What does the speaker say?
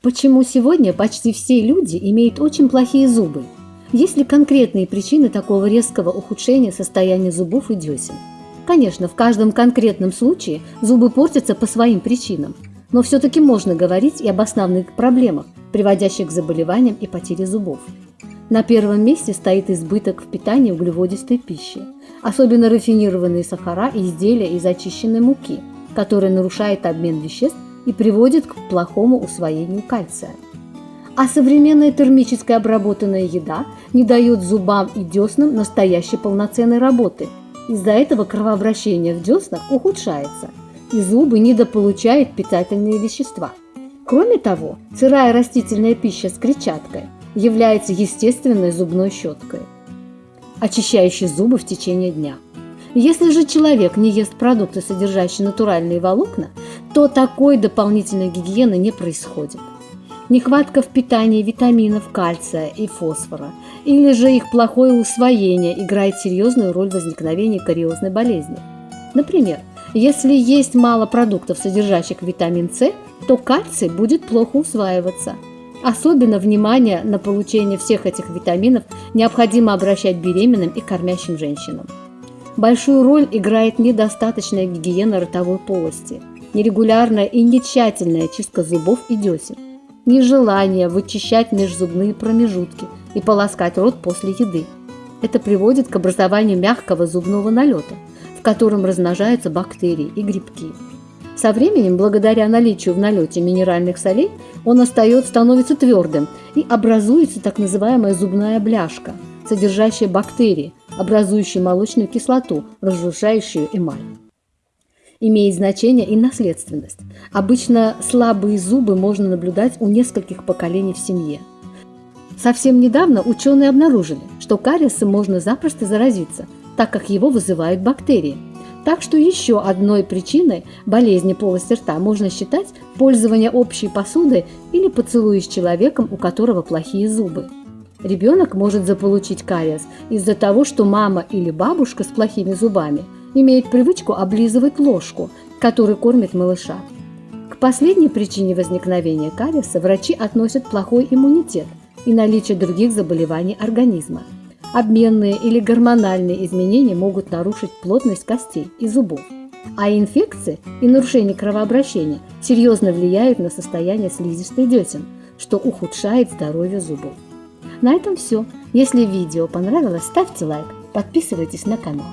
Почему сегодня почти все люди имеют очень плохие зубы? Есть ли конкретные причины такого резкого ухудшения состояния зубов и десен? Конечно, в каждом конкретном случае зубы портятся по своим причинам, но все-таки можно говорить и об основных проблемах, приводящих к заболеваниям и потере зубов. На первом месте стоит избыток в питании углеводистой пищи, особенно рафинированные сахара и изделия из очищенной муки, которые нарушают обмен веществ и приводит к плохому усвоению кальция. А современная термически обработанная еда не дает зубам и деснам настоящей полноценной работы. Из-за этого кровообращение в деснах ухудшается, и зубы недополучают питательные вещества. Кроме того, сырая растительная пища с клетчаткой является естественной зубной щеткой, очищающей зубы в течение дня. Если же человек не ест продукты, содержащие натуральные волокна, то такой дополнительной гигиены не происходит. Нехватка в питании витаминов кальция и фосфора или же их плохое усвоение играет серьезную роль в возникновении кариозной болезни. Например, если есть мало продуктов, содержащих витамин С, то кальций будет плохо усваиваться. Особенно внимание на получение всех этих витаминов необходимо обращать беременным и кормящим женщинам. Большую роль играет недостаточная гигиена ротовой полости, нерегулярная и нетщательная чистка зубов и десен, нежелание вычищать межзубные промежутки и полоскать рот после еды. Это приводит к образованию мягкого зубного налета, в котором размножаются бактерии и грибки. Со временем, благодаря наличию в налете минеральных солей, он остается, становится твердым и образуется так называемая зубная бляшка, содержащая бактерии, образующие молочную кислоту, разрушающую эмаль. Имеет значение и наследственность. Обычно слабые зубы можно наблюдать у нескольких поколений в семье. Совсем недавно ученые обнаружили, что кариесом можно запросто заразиться, так как его вызывают бактерии. Так что еще одной причиной болезни полости рта можно считать пользование общей посудой или поцелуй с человеком, у которого плохие зубы. Ребенок может заполучить кариес из-за того, что мама или бабушка с плохими зубами имеет привычку облизывать ложку, которой кормит малыша. К последней причине возникновения кариеса врачи относят плохой иммунитет и наличие других заболеваний организма. Обменные или гормональные изменения могут нарушить плотность костей и зубов. А инфекции и нарушение кровообращения серьезно влияют на состояние слизистой десен, что ухудшает здоровье зубов. На этом все. Если видео понравилось, ставьте лайк, подписывайтесь на канал.